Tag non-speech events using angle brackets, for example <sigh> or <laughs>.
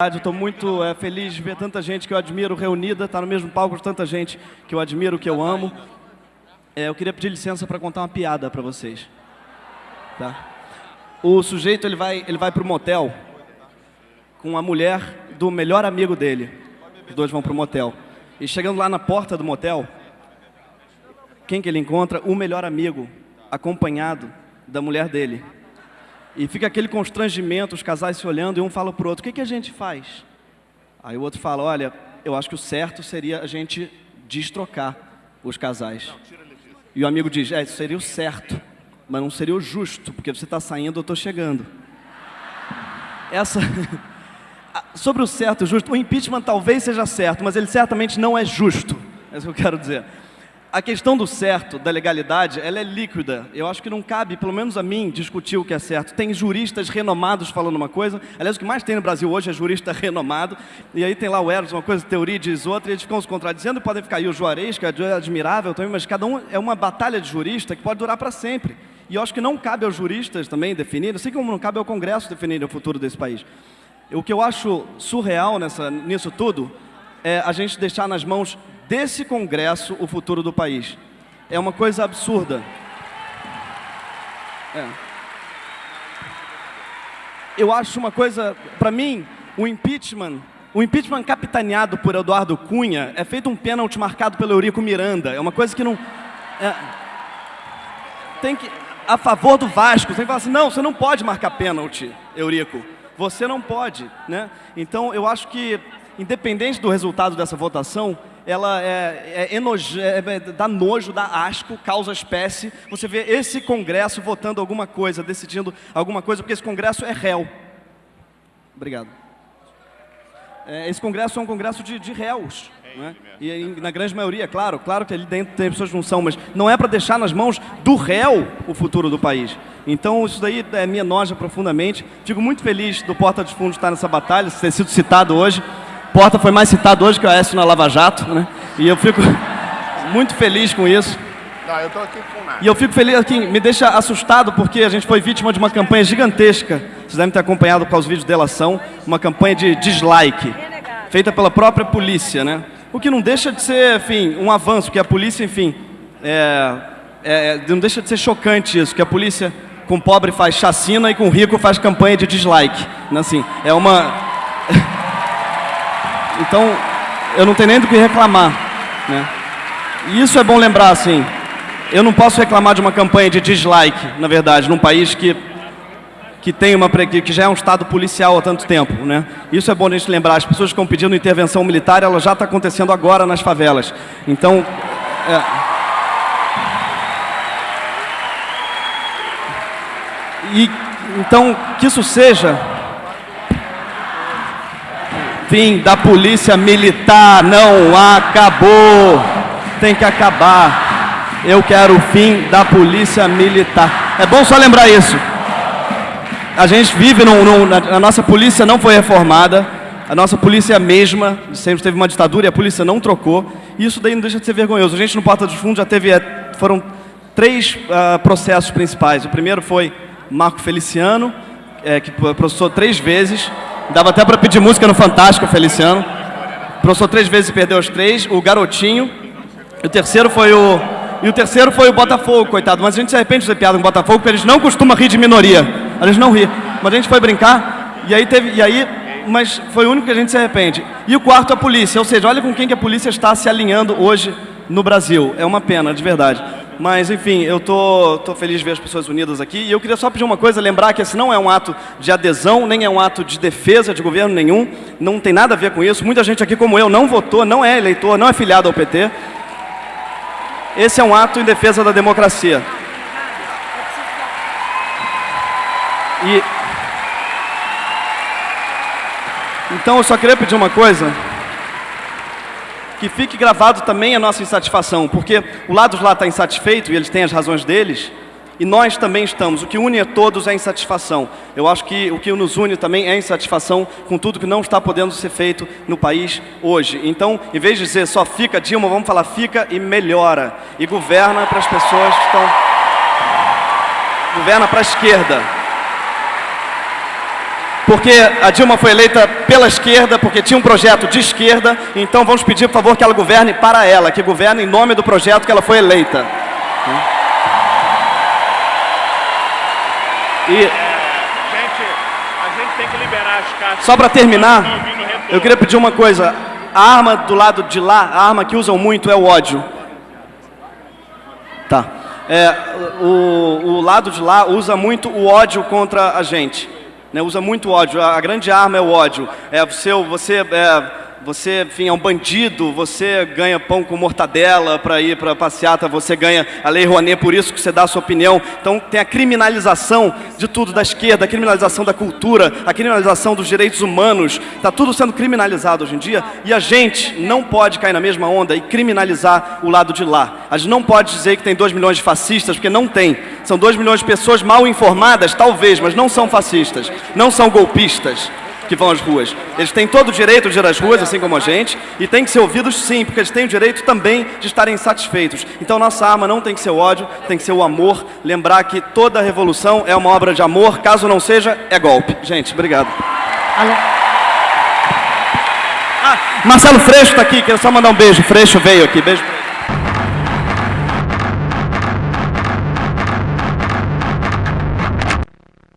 Estou muito é, feliz de ver tanta gente que eu admiro reunida, estar tá no mesmo palco com tanta gente que eu admiro, que eu amo. É, eu queria pedir licença para contar uma piada para vocês. Tá? O sujeito ele vai, ele vai para o motel com a mulher do melhor amigo dele. Os dois vão para o motel. E chegando lá na porta do motel, quem que ele encontra? O melhor amigo, acompanhado da mulher dele. E fica aquele constrangimento, os casais se olhando e um fala para o outro, o que, que a gente faz? Aí o outro fala, olha, eu acho que o certo seria a gente destrocar os casais. E o amigo diz, é, isso seria o certo, mas não seria o justo, porque você está saindo, eu estou chegando. Essa... <laughs> Sobre o certo e o justo, o impeachment talvez seja certo, mas ele certamente não é justo. É isso que eu quero dizer a questão do certo, da legalidade, ela é líquida. Eu acho que não cabe, pelo menos a mim, discutir o que é certo. Tem juristas renomados falando uma coisa. Aliás, o que mais tem no Brasil hoje é jurista <laughs> renomado. E aí tem lá o Eros, uma coisa, teoria diz outra, e eles ficam se contradizendo. Podem ficar aí o Juarez, que é admirável também, mas cada um é uma batalha de jurista que pode durar para sempre. E eu acho que não cabe aos juristas também definir, assim como não cabe ao Congresso definir o futuro desse país. O que eu acho surreal nessa, nisso tudo é a gente deixar nas mãos desse Congresso o futuro do país. É uma coisa absurda. É. Eu acho uma coisa, para mim, o impeachment, o impeachment capitaneado por Eduardo Cunha é feito um pênalti marcado pelo Eurico Miranda. É uma coisa que não... É, tem que... A favor do Vasco, tem que falar assim, não, você não pode marcar pênalti, Eurico. Você não pode, né? Então, eu acho que, independente do resultado dessa votação, ela é, é, enoje, é, é, dá nojo, dá asco, causa espécie. Você vê esse Congresso votando alguma coisa, decidindo alguma coisa, porque esse Congresso é réu. Obrigado. É, esse Congresso é um Congresso de, de réus. Né? E na grande maioria, claro, claro que ali dentro tem pessoas que não são, mas não é para deixar nas mãos do réu o futuro do país. Então isso daí é, me enoja profundamente. Fico muito feliz do Porta dos Fundos estar nessa batalha, ter sido citado hoje. Porta foi mais citado hoje que o Aécio na Lava Jato, né? E eu fico <laughs> muito feliz com isso. Não, eu tô aqui com nada. E eu fico feliz, aqui, me deixa assustado porque a gente foi vítima de uma campanha gigantesca. Vocês devem ter acompanhado com os vídeos de delação, uma campanha de dislike, feita pela própria polícia, né? O que não deixa de ser, enfim, um avanço, porque a polícia, enfim, é, é, não deixa de ser chocante isso, que a polícia com pobre faz chacina e com rico faz campanha de dislike. Né? Assim, é uma... Então, eu não tenho nem do que reclamar. Né? E isso é bom lembrar, assim. Eu não posso reclamar de uma campanha de dislike, na verdade, num país que, que, tem uma, que já é um Estado policial há tanto tempo. Né? Isso é bom a gente lembrar. As pessoas que estão pedindo intervenção militar, ela já está acontecendo agora nas favelas. Então... É... E, então, que isso seja Fim da polícia militar não acabou. Tem que acabar. Eu quero o fim da polícia militar. É bom só lembrar isso. A gente vive num, num, a nossa polícia não foi reformada. A nossa polícia é a mesma, sempre teve uma ditadura e a polícia não trocou. E isso daí não deixa de ser vergonhoso. A gente no Porta dos Fundos já teve, é, foram três uh, processos principais. O primeiro foi Marco Feliciano, é, que processou três vezes. Dava até para pedir música no Fantástico, Feliciano. Professor três vezes e perdeu os três. O Garotinho. E o terceiro foi o... E o terceiro foi o Botafogo, coitado. Mas a gente se arrepende de fazer piada com o Botafogo, porque eles não costumam rir de minoria. Eles não ri. Mas a gente foi brincar, e aí teve... E aí, mas foi o único que a gente se arrepende. E o quarto, a polícia. Ou seja, olha com quem que a polícia está se alinhando hoje no Brasil. É uma pena, de verdade. Mas, enfim, eu tô, tô feliz de ver as pessoas unidas aqui. E eu queria só pedir uma coisa, lembrar que esse não é um ato de adesão, nem é um ato de defesa de governo nenhum. Não tem nada a ver com isso. Muita gente aqui, como eu, não votou, não é eleitor, não é filiado ao PT. Esse é um ato em defesa da democracia. E... Então, eu só queria pedir uma coisa que fique gravado também a nossa insatisfação, porque o lado lá está insatisfeito e eles têm as razões deles, e nós também estamos. O que une a todos é a insatisfação. Eu acho que o que nos une também é a insatisfação com tudo que não está podendo ser feito no país hoje. Então, em vez de dizer só fica Dilma, vamos falar fica e melhora. E governa para as pessoas que estão... Governa para a esquerda. Porque a Dilma foi eleita pela esquerda, porque tinha um projeto de esquerda, então vamos pedir, por favor, que ela governe para ela, que governe em nome do projeto que ela foi eleita. E... Gente, a gente tem que liberar as cartas. Só para terminar, retorno. eu queria pedir uma coisa. A arma do lado de lá, a arma que usam muito é o ódio. Tá. É, o, o lado de lá usa muito o ódio contra a gente. Né? Usa muito ódio. A, grande arma é o ódio. É você, você, é, você, enfim, é um bandido. Você ganha pão com mortadela para ir para passeata. Você ganha a lei Rouanet por isso que você dá a sua opinião. Então tem a criminalização de tudo da esquerda, a criminalização da cultura, a criminalização dos direitos humanos. Está tudo sendo criminalizado hoje em dia. E a gente não pode cair na mesma onda e criminalizar o lado de lá. A gente não pode dizer que tem 2 milhões de fascistas, porque não tem. São 2 milhões de pessoas mal informadas, talvez, mas não são fascistas, não são golpistas que vão às ruas. Eles têm todo o direito de ir às ruas, assim como a gente, e têm que ser ouvidos sim, porque eles têm o direito também de estarem insatisfeitos. Então nossa arma não tem que ser o ódio, tem que ser o amor. Lembrar que toda revolução é uma obra de amor, caso não seja, é golpe. Gente, obrigado. Ah, Marcelo Freixo está aqui, quero só mandar um beijo. Freixo veio aqui, beijo.